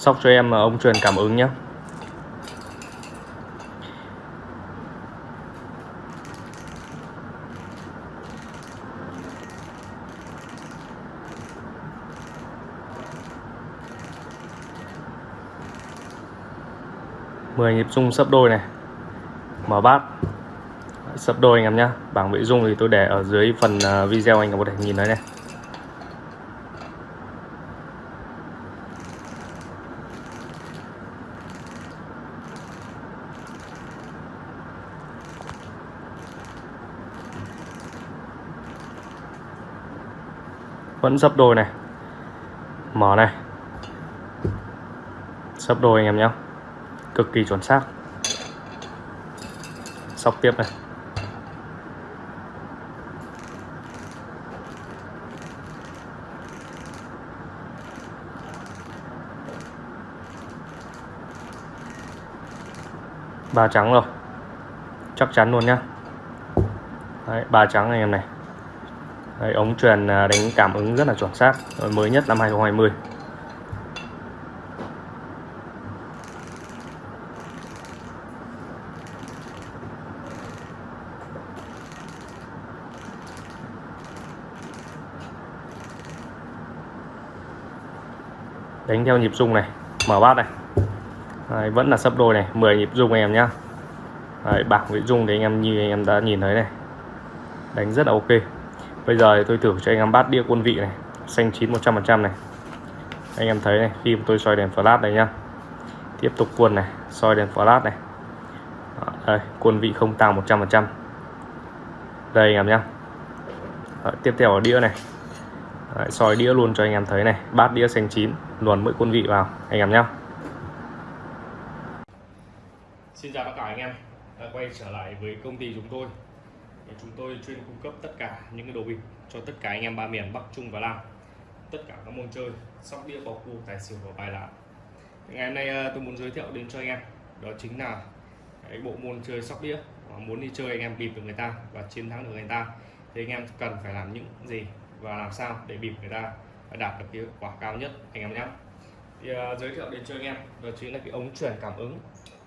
sóc cho em ông truyền cảm ứng nhé mười nhịp rung sấp đôi này. Mở bát. Sấp đôi anh em nhá. bảng vị dung thì tôi để ở dưới phần à, video anh em có thể nhìn thấy này. Vẫn sấp đôi này. Mở này. Sấp đôi anh em nhé. Cực kỳ chuẩn xác. Sóc tiếp này. Ba trắng rồi. Chắc chắn luôn nhá. Đấy, ba trắng anh em này. Đấy, ống truyền à, đánh cảm ứng rất là chuẩn xác mới nhất năm 2020 đánh theo nhịp rung này mở bát này. Đấy, vẫn là sấp đôi này 10 nhịp rung anh em nhá. Đấy, bảng vị rung thì anh em như anh em đã nhìn thấy này. Đánh rất là ok bây giờ thì tôi thử cho anh em bát đĩa quân vị này xanh chín 100% này. Anh em thấy này khi tôi soi đèn flash đây nhá. Tiếp tục quân này soi đèn flash này. Đây quân vị không tăng 100% đây anh em nhá. Đó, tiếp theo ở đĩa này. Đấy, soi đĩa luôn cho anh em thấy này bát đĩa xanh chín luồn mỗi quân vị vào anh em nhá. Xin chào tất cả anh em. Đã quay trở lại với công ty chúng tôi chúng tôi chuyên cung cấp tất cả những cái đồ bịp cho tất cả anh em ba miền Bắc Trung và Nam tất cả các môn chơi sóc đĩa bầu cua tài xỉu và bài lá ngày hôm nay ờ, tôi muốn giới thiệu đến cho anh em đó chính là cái bộ môn chơi sóc đĩa muốn đi chơi anh em bịp được người ta và chiến thắng được người ta. Thì anh em cần phải làm những gì và làm sao để bịp người ta và đạt được cái quả cao nhất anh em nhé. Thì uh, giới thiệu đến cho anh em đó chính là cái ống truyền cảm ứng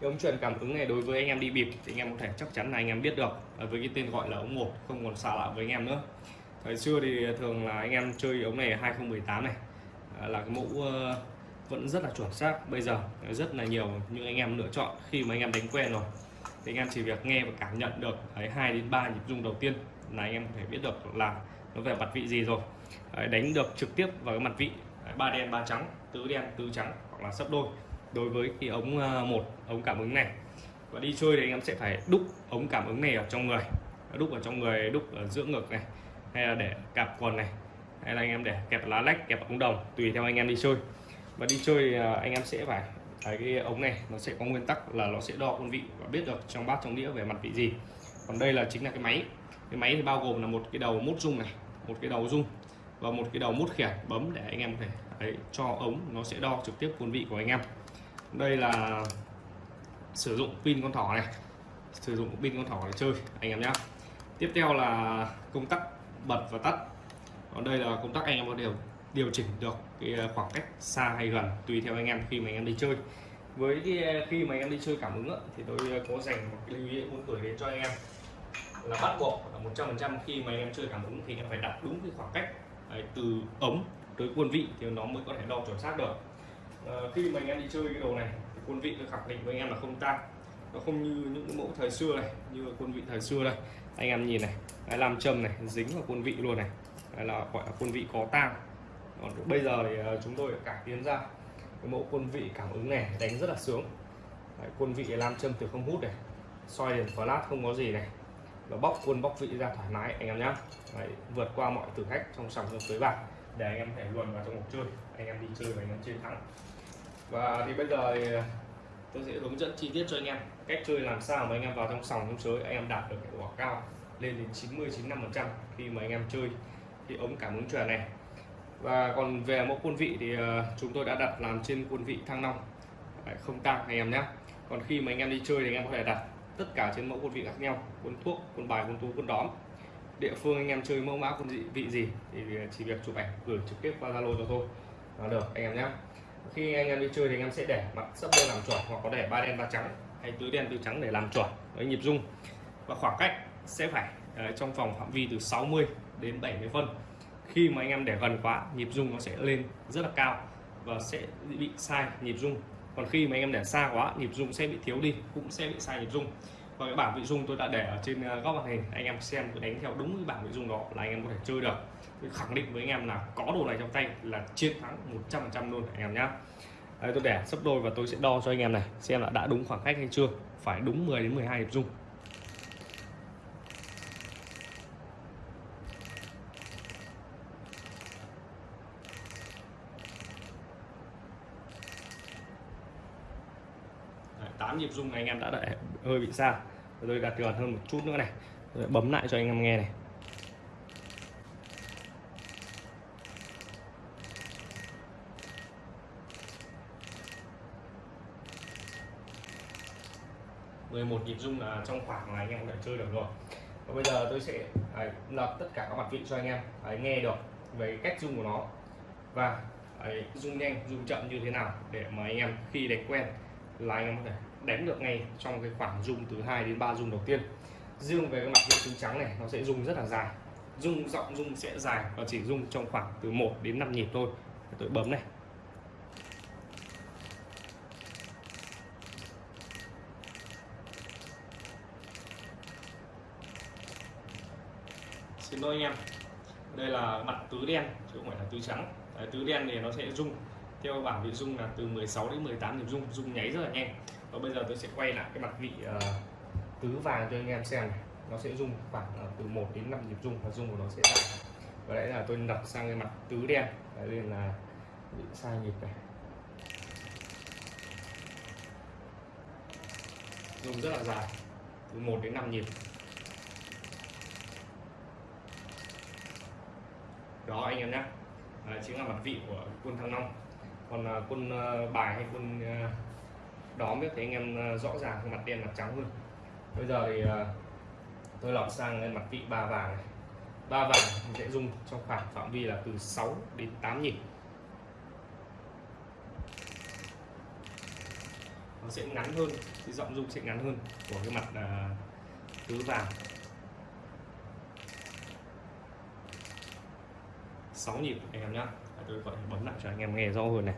cái ống truyền cảm ứng này đối với anh em đi bịp thì anh em có thể chắc chắn là anh em biết được. Với cái tên gọi là ống một, không còn xa lạ với anh em nữa. Thời xưa thì thường là anh em chơi ống này 2018 này. À, là cái mẫu ờ, vẫn rất là chuẩn xác. Bây giờ rất là nhiều những anh em lựa chọn khi mà anh em đánh quen rồi. Thì anh em chỉ việc nghe và cảm nhận được đấy hai đến ba nhịp rung đầu tiên là anh em có thể biết được là nó về mặt vị gì rồi. Đánh được trực tiếp vào cái mặt vị, ba đen, ba trắng, tứ đen, tứ trắng hoặc là sấp đôi đối với cái ống ờ, một ống cảm ứng này. Và đi chơi thì anh em sẽ phải đúc ống cảm ứng này ở trong người. Đúc ở trong người đúc ở giữa ngực này hay là để cạp quần này hay là anh em để kẹp lá lách kẹp ống đồng tùy theo anh em đi chơi. Và đi chơi thì anh em sẽ phải cái ống này nó sẽ có nguyên tắc là nó sẽ đo quân vị và biết được trong bát trong đĩa về mặt vị gì. Còn đây là chính là cái máy. Cái máy thì bao gồm là một cái đầu mút rung này một cái đầu rung và một cái đầu mút khiển bấm để anh em có thể đấy, cho ống nó sẽ đo trực tiếp quân vị của anh em đây là sử dụng pin con thỏ này. Sử dụng pin con thỏ để chơi, anh em nhé tiếp theo là công tắc bật và tắt. Còn đây là công tắc anh em có điều điều chỉnh được cái ờ, khoảng cách xa hay gần tùy theo anh em khi mà anh em đi chơi. Với cái ờ, khi mà anh em đi chơi cảm ứng thì tôi ờ, có dành một cái lưu ý muốn gửi đến cho anh em là bắt buộc là 100% khi mà anh em chơi cảm ứng thì anh em phải đặt đúng cái khoảng cách từ ống tới quân vị thì nó mới có thể đo chuẩn xác được. Ờ, khi mà anh em đi chơi cái đồ này thì quân vị tôi khẳng định với anh em là không tăng nó không như những mẫu thời xưa này như quân vị thời xưa đây. Anh em nhìn này làm châm này dính vào quân vị luôn này. Đấy là gọi là quân vị có tang. Còn bây giờ thì ờ, chúng tôi cải tiến ra. Cái mẫu quân vị cảm ứng này đánh rất là sướng. Đấy, quân vị làm châm từ không hút này soi đèn flash không có gì này. Và bóc quân bóc vị ra thoải mái anh em nhé vượt qua mọi thử thách trong sòng trong bạc để anh em thể luồn vào trong cuộc chơi. Anh em đi chơi và anh em chiến thắng và thì bây giờ thì à, tôi sẽ hướng dẫn chi tiết cho anh em cách chơi làm sao mà anh em vào trong sòng trong sới anh em đạt được hiệu quả cao, lên đến 90-95% khi mà anh em chơi thì ống cảm ứng truyền này. Và còn về mẫu quân vị thì à, chúng tôi đã đặt làm trên quân vị thăng long. Không tăng anh em nhé. Còn khi mà anh em đi chơi thì anh em có thể đặt tất cả trên mẫu quân vị khác nhau, quân thuốc, quân bài, quân tú, quân đóm địa phương anh em chơi mẫu mã quân vị, vị gì thì chỉ việc chụp ảnh gửi trực tiếp qua zalo cho tôi là được anh em nhé khi anh em đi chơi thì anh em sẽ để mặt sấp đôi làm chuẩn hoặc có để ba đen ba trắng hay tứ đen tứ trắng để làm chuẩn. Với nhịp rung. Và khoảng cách sẽ phải trong vòng phạm vi từ 60 đến 70 phân. Khi mà anh em để gần quá nhịp rung nó sẽ lên rất là cao và sẽ bị sai nhịp rung. Còn khi mà anh em để xa quá nhịp rung sẽ bị thiếu đi cũng sẽ bị sai nhịp rung và cái bảng vị dung tôi đã để ở trên ờ, góc màn hình. Anh em xem tôi đánh theo đúng cái bảng vị dung đó là anh em có thể chơi được. Tôi khẳng định với anh em là có đồ này trong tay là chiến thắng 100% luôn anh em nhá. Đây, tôi để sấp đôi và tôi sẽ đo cho anh em này xem là đã đúng khoảng cách hay chưa. Phải đúng 10 đến 12 hiệp dung Đấy, 8 nhịp rung anh em đã đợi hơi bị xa. Tôi gạt gần hơn một chút nữa này. Tôi bấm lại cho anh em nghe này. mười một nhịp rung là trong khoảng là anh em có thể chơi được rồi. Và bây giờ tôi sẽ à, ấy, lập tất cả các mặt vị cho anh em. Ấy, nghe được về cách rung của nó. Và rung nhanh rung chậm như thế nào để mà anh em khi đánh quen là anh em có thể đánh được ngay trong cái khoảng rung từ 2 đến 3 rung đầu tiên. Riêng về cái mặt vị trứng trắng này nó sẽ rung rất là dài. Rung giọng rung sẽ dài và chỉ rung trong khoảng từ 1 đến 5 nhịp thôi. Tôi bấm này. Xin lỗi anh em. Đây là mặt tứ đen chứ không phải là tứ trắng. Đấy, tứ đen thì nó sẽ rung theo bảng vị rung là từ 16 đến 18 nhịp rung rung nháy rất là nhanh và bây giờ tôi sẽ quay lại cái mặt vị uh, tứ vàng cho anh em xem này. Nó sẽ rung khoảng uh, từ 1 đến 5 nhịp rung và rung của nó sẽ dài. Và đấy là tôi đặt sang cái mặt tứ đen. Đấy nên là bị sai nhịp này. Rung rất là dài từ 1 đến 5 nhịp. Đó anh em nhé. À, chính là mặt vị của quân thăng long. Còn à, quân à, bài hay quân à, đó biết thấy anh em ờ, rõ ràng cái mặt đen mặt trắng hơn bây giờ thì ờ, tôi lọt sang cái mặt vị ba vàng này. Ba vàng thì sẽ dùng trong khoảng phạm vi là từ 6 đến 8 nhịp. Nó sẽ ngắn hơn cái giọng rung sẽ ngắn hơn của cái mặt à, tứ vàng. 6 nhịp anh em nhá. Tôi gọi bấm lại cho anh em nghe rõ hơn này.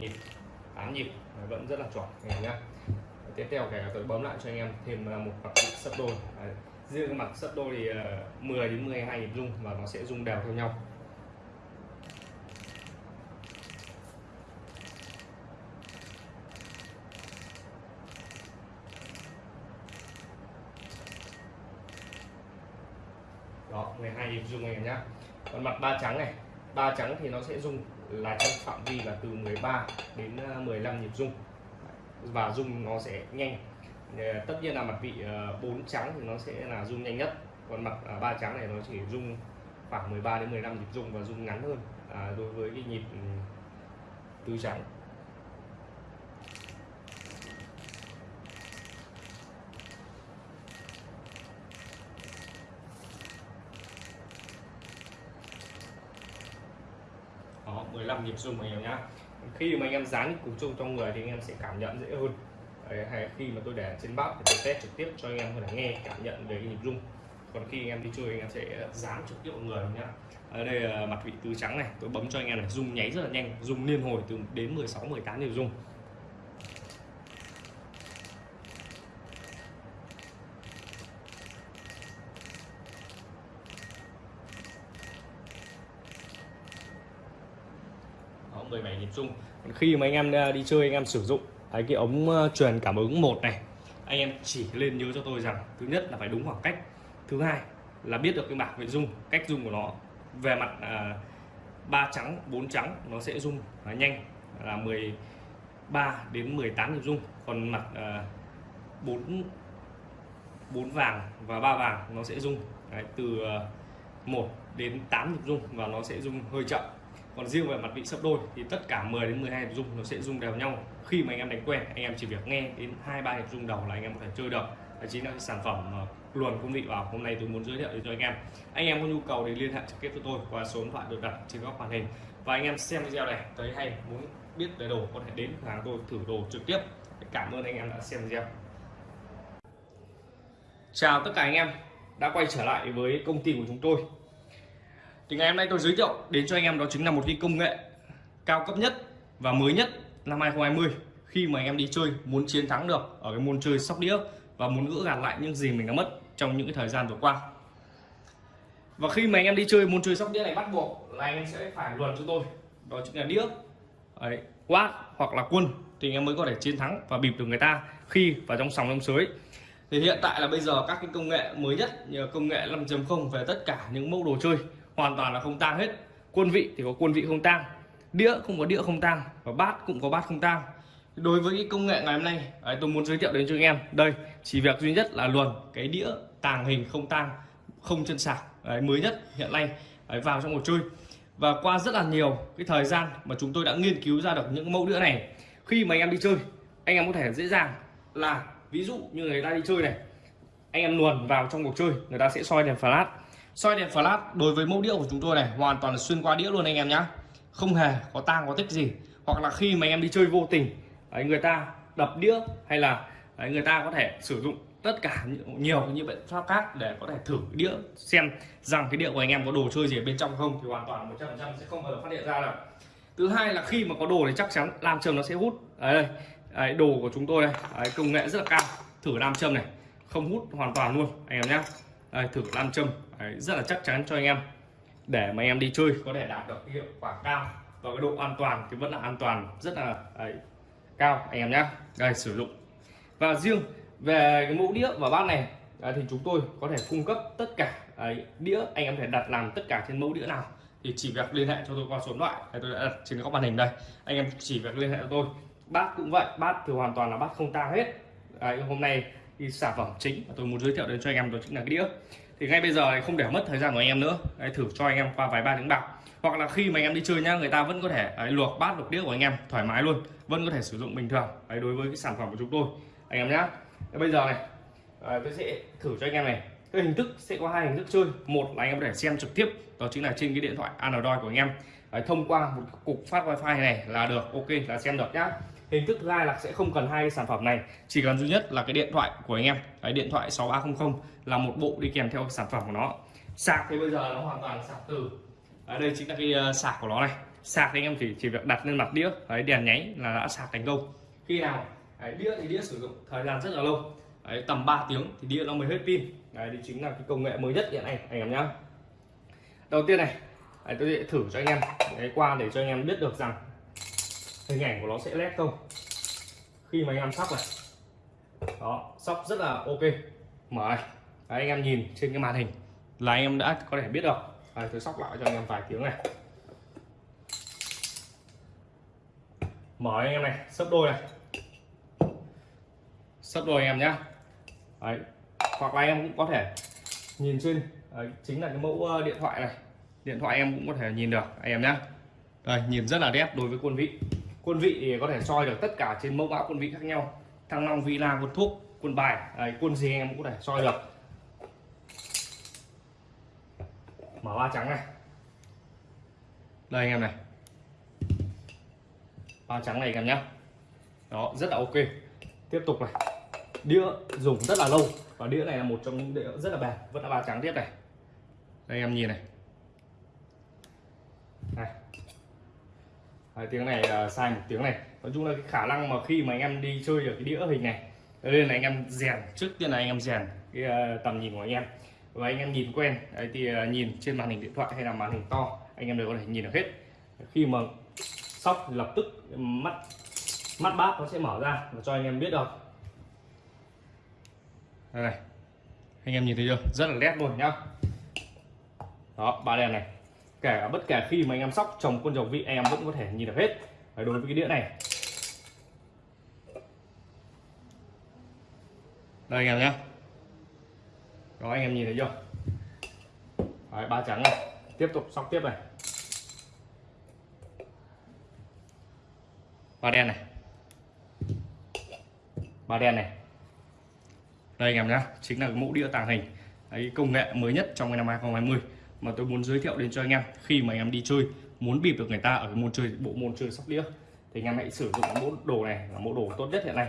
Nhịp 8 nhịp, vẫn rất là chuẩn anh em nhé tiếp theo cái tôi bấm lại cho anh em thêm một mặt sấp đôi. Riêng mặt sấp đôi thì ờ, 10 đến 12 nhịp rung và nó sẽ rung đều theo nhau. Đó 12 nhịp rung anh em nhé còn mặt ba trắng này ba trắng thì nó sẽ rung là trong phạm vi là từ 13 đến ờ, 15 nhịp rung. Và rung nó sẽ nhanh. Ờ, tất nhiên là mặt vị ờ, bốn trắng thì nó sẽ là rung nhanh nhất. Còn mặt ba trắng này nó chỉ rung khoảng 13 đến 15 nhịp rung và rung ngắn hơn à, đối với cái nhịp ừ, tứ trắng đó 15 nhịp rung anh em nhá. Khi mà anh em dán cục chung trong người thì anh em sẽ cảm nhận dễ hơn. Đấy, hay khi mà tôi để trên bắp thì tôi test trực tiếp cho anh em có thể nghe cảm nhận về cái nhịp rung. Còn khi anh em đi chơi anh em sẽ dán trực tiếp vào người nhá. Ở đây là mặt vị tứ trắng này tôi bấm cho anh em này rung nháy rất là nhanh rung liên hồi từ đến 16 18 nhịp rung Đó, 17 còn khi mà anh em à, đi chơi anh em sử dụng cái cái ống à, truyền cảm ứng một này anh em chỉ lên nhớ cho tôi rằng thứ nhất là phải đúng khoảng cách. Thứ hai là biết được cái bảng về dung cách dung của nó về mặt à, ba trắng bốn trắng nó sẽ dung là nhanh. Là 13 đến 18 nhịp dung. Còn mặt à, 4 bốn vàng và ba vàng nó sẽ dung. Đấy, từ à, 1 đến 8 nhịp dung và nó sẽ dung hơi chậm còn riêng về mặt vị sấp đôi thì tất cả 10 đến 12 nhịp rung nó sẽ rung đều nhau. Khi mà anh em đánh quen, anh em chỉ việc nghe đến hai, ba nhịp rung đầu là anh em có thể chơi được. Đấy chính là cái sản phẩm ờ, luồn công vị vào. Hôm nay tôi muốn giới thiệu đến cho anh em. Anh em có nhu cầu thì liên hệ trực tiếp với tôi qua số điện thoại được đặt trên góc màn hình. Và anh em xem video này, thấy hay, muốn biết về đồ có thể đến cửa hàng tôi thử đồ trực tiếp. Cảm ơn anh em đã xem video. Chào tất cả anh em đã quay trở lại với công ty của chúng tôi thì ngày hôm nay tôi giới thiệu đến cho anh em đó chính là một cái công nghệ cao cấp nhất và mới nhất năm 2020 khi mà anh em đi chơi muốn chiến thắng được ở cái môn chơi sóc đĩa và muốn gỡ gạt lại những gì mình đã mất trong những cái thời gian vừa qua. Và khi mà anh em đi chơi môn chơi sóc đĩa này bắt buộc là anh em sẽ phải luận cho tôi. Đó chính là đĩa Đấy, quát hoặc là quân thì anh em mới có thể chiến thắng và bịp được người ta khi vào trong sòng trong sới. Thì hiện tại là bây giờ các cái công nghệ mới nhất như công nghệ 5.0 về tất cả những mẫu đồ chơi hoàn toàn là không tang hết. Quân vị thì có quân vị không tang đĩa không có đĩa không tang và bát cũng có bát không tang. Đối với cái công nghệ ngày hôm nay ấy, tôi muốn giới thiệu đến cho anh em. Đây chỉ việc duy nhất là luồn cái đĩa tàng hình không tang không chân sạc ấy, mới nhất hiện nay ấy, vào trong một chơi. Và qua rất là nhiều cái thời gian mà chúng tôi đã nghiên cứu ra được những mẫu đĩa này khi mà anh em đi chơi anh em có thể dễ dàng là ví dụ như người ta đi chơi này anh em luồn vào trong cuộc chơi người ta sẽ soi đèn flash soi đèn flash đối với mẫu đĩa của chúng tôi này hoàn toàn là xuyên qua đĩa luôn anh em nhá. Không hề có tang có tích gì. Hoặc là khi mà anh em đi chơi vô tình đấy, người ta đập đĩa hay là đấy, người ta có thể sử dụng tất cả nhiều những biện pháp khác để có thể thử đĩa xem rằng cái đĩa của anh em có đồ chơi gì ở bên trong không thì hoàn toàn 100% sẽ không bao giờ phát hiện ra được. Thứ hai là khi mà có đồ thì chắc chắn làm châm nó sẽ hút. Đấy đây. Đấy, đồ của chúng tôi đây. Đấy, công nghệ rất là cao. Thử làm châm này. Không hút hoàn toàn luôn anh em nhé đây, thử nam châm. Đấy, rất là chắc chắn cho anh em. Để mà anh em đi chơi có thể đạt được hiệu quả cao và cái độ an toàn thì vẫn là an toàn rất là đấy, cao anh em nhé đây sử dụng. Và riêng về cái mẫu đĩa và bát này đấy, thì chúng tôi có thể cung cấp tất cả đấy, đĩa anh em thể đặt làm tất cả trên mẫu đĩa nào. Thì chỉ việc liên hệ cho tôi qua số điện thoại tôi đã đặt trên góc màn hình đây. Anh em chỉ việc liên hệ cho tôi. Bát cũng vậy bát thì hoàn toàn là bát không tang hết. Đấy, hôm nay thì sản phẩm chính mà tôi muốn giới thiệu đến cho anh em đó chính là cái đĩa. Thì ngay bây giờ này không để mất thời gian của anh em nữa. Đấy, thử cho anh em qua vài ba tiếng bạc. Hoặc là khi mà anh em đi chơi nhá người ta vẫn có thể đấy, luộc bát luộc đĩa của anh em thoải mái luôn vẫn có thể sử dụng bình thường. Đấy, đối với cái sản phẩm của chúng tôi. Anh em nhá. Bây giờ này à, tôi sẽ thử cho anh em này. Cái hình thức sẽ có hai hình thức chơi. Một là anh em có thể xem trực tiếp đó chính là trên cái điện thoại Android của anh em. Đấy, thông qua một cục phát wifi này là được ok là xem được nhá hình thức thứ hai là sẽ không cần hai cái sản phẩm này. Chỉ cần duy nhất là cái điện thoại của anh em. Cái điện thoại 6300 là một bộ đi kèm theo sản phẩm của nó. Sạc thì bây giờ nó hoàn toàn sạc từ. Ở đây chính là cái ờ, sạc của nó này. Sạc thì anh em chỉ chỉ việc đặt lên mặt đĩa. Đấy, đèn nháy là đã sạc thành công. Khi nào? Đấy, đĩa thì đĩa sử dụng thời gian rất là lâu. Đấy, tầm 3 tiếng thì đĩa nó mới hết pin. Đấy thì chính là cái công nghệ mới nhất hiện nay anh em nhá. Đầu tiên này đấy, tôi sẽ thử cho anh em. Đấy, qua để cho anh em biết được rằng hình ảnh của nó sẽ led không? Khi mà anh em sóc này. Đó sóc rất là ok. Mở đấy, anh em nhìn trên cái màn hình là anh em đã có thể biết được. Đấy, tôi sóc lại cho anh em vài tiếng này. Mở anh em này sấp đôi này. Sấp đôi anh em nhá. Đấy. hoặc là anh em cũng có thể nhìn trên đấy, chính là cái mẫu ờ, điện thoại này. Điện thoại em cũng có thể nhìn được anh em nhá. Đây nhìn rất là đẹp đối với quân vị quân vị thì có thể soi được tất cả trên mẫu mã quân vị khác nhau. Thăng long vị la quân thuốc quân bài đấy, quân gì anh em cũng có thể soi được. Mở ba trắng này. Đây anh em này. Ba trắng này anh em nhé đó rất là ok. Tiếp tục này. Đĩa dùng rất là lâu và đĩa này là một trong những đĩa rất là bền. Vẫn là ba trắng tiếp này. Đây em nhìn này. Này. Đấy, tiếng này uh, sai một tiếng này. Nói chung là cái khả năng mà khi mà anh em đi chơi ở cái đĩa hình này nên là anh em rèn trước tiên là anh em rèn cái uh, tầm nhìn của anh em. Và anh em nhìn quen đấy thì uh, nhìn trên màn hình điện thoại hay là màn hình to anh em đều có thể nhìn được hết. Khi mà sóc lập tức mắt mắt bát nó sẽ mở ra và cho anh em biết được. Đây này anh em nhìn thấy chưa? Rất là nét luôn nhá. Đó ba đèn này cả bất kể khi mà anh em sóc trồng quân dầu vị em vẫn có thể nhìn được hết. Đấy, đối với cái đĩa này. Đây anh em nhé đó anh em nhìn thấy chưa? Đấy, ba trắng này. Tiếp tục sóc tiếp này. Ba đen này. Ba đen này. Đây anh em nhé chính là cái mẫu đĩa tàng hình. Đấy, công nghệ mới nhất trong cái năm 2020 mà tôi muốn giới thiệu đến cho anh em khi mà anh em đi chơi muốn bịp được người ta ở cái môn chơi bộ môn chơi sóc đĩa thì anh em hãy sử dụng cái mẫu đồ này là mẫu đồ tốt nhất hiện nay.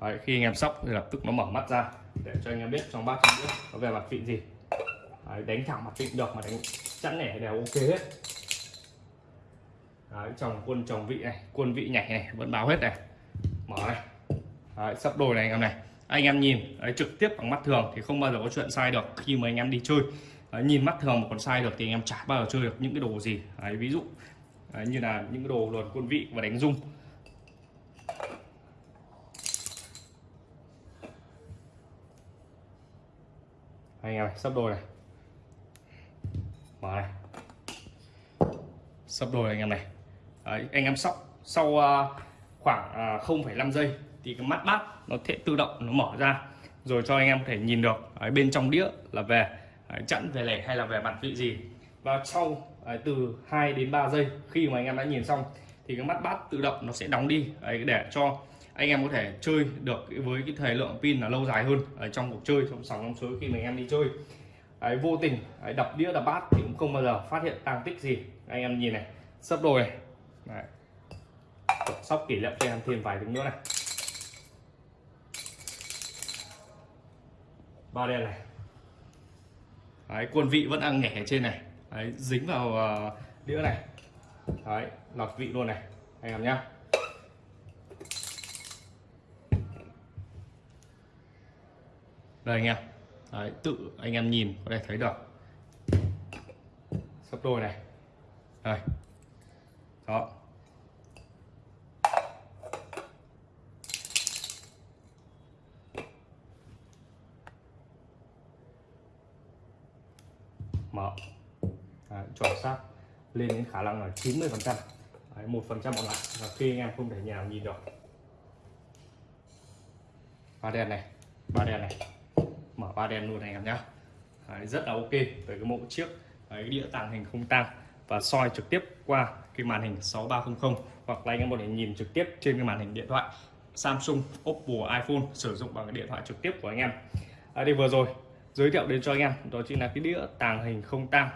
Đấy, khi anh em sóc thì lập tức nó mở mắt ra để cho anh em biết trong bát đĩa nó về mặt vị gì. Đấy, đánh thẳng mặt vị được mà đánh chẵn nẻ đều ok hết. Đấy, chồng quân chồng vị này quân vị nhảy này vẫn báo hết này. Mở này. Đấy, sắp đôi này anh em này anh em nhìn đấy, trực tiếp bằng mắt thường thì không bao giờ có chuyện sai được khi mà anh em đi chơi. Đấy, nhìn mắt thường mà còn sai được thì anh em chả bao giờ chơi được những cái đồ gì. Đấy, ví dụ đấy, như là những cái đồ luồn quân vị và đánh rung. Anh em này sắp đôi này. Mở này. Sắp đôi anh em này. Đấy, anh em sóc sau uh, khoảng à, uh, 0,5 giây thì cái mắt bát nó sẽ tự động nó mở ra rồi cho anh em có thể nhìn được ở bên trong đĩa là về đấy, chẵn về lẻ hay là về mặt vị gì. Và sau đấy, từ 2 đến 3 giây khi mà anh em đã nhìn xong thì cái mắt bát tự động nó sẽ đóng đi đấy, để cho anh em có thể chơi được với cái thời lượng pin là lâu dài hơn ở trong cuộc chơi trong sòng trong suối khi mà anh em đi chơi. Đấy, vô tình đấy, đập đĩa đập bát thì cũng không bao giờ phát hiện tăng tích gì. Anh em nhìn này sấp đôi này đấy. sóc kỷ niệm cho em thêm vài tiếng nữa này. Ba đen này. Đấy, quân vị vẫn đang nhẹ ở trên này. Đấy, dính vào uh, đĩa này. Đấy lọt vị luôn này anh em nhá. Đây anh em. Đấy, tự anh em nhìn có thể thấy được. Sắp đôi này. Đây. Đó. Mở. Đấy, chuẩn xác. Lên đến khả năng là 90 phần trăm. Một phần trăm còn lại. Là khi anh em không thể nhà nhìn được. Ba đèn này. Ba đèn này. Mở ba đèn luôn này em nhá. Đấy, rất là ok với cái mẫu chiếc. Đấy, đĩa tàng hình không tăng và soi trực tiếp qua cái màn hình 6300 hoặc là anh em có thể nhìn trực tiếp trên cái màn hình điện thoại Samsung, Oppo, iPhone sử dụng bằng cái điện thoại trực tiếp của anh em. À, đây vừa rồi giới thiệu đến cho anh em. Đó chính là cái đĩa tàng hình không tang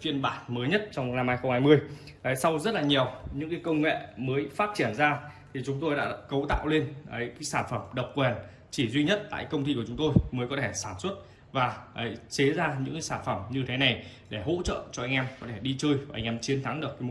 phiên bản mới nhất trong năm 2020 đấy, sau rất là nhiều những cái công nghệ mới phát triển ra thì chúng tôi đã cấu tạo lên đấy, cái sản phẩm độc quyền chỉ duy nhất tại công ty của chúng tôi mới có thể sản xuất và đấy, chế ra những cái sản phẩm như thế này để hỗ trợ cho anh em có thể đi chơi và anh em chiến thắng được cái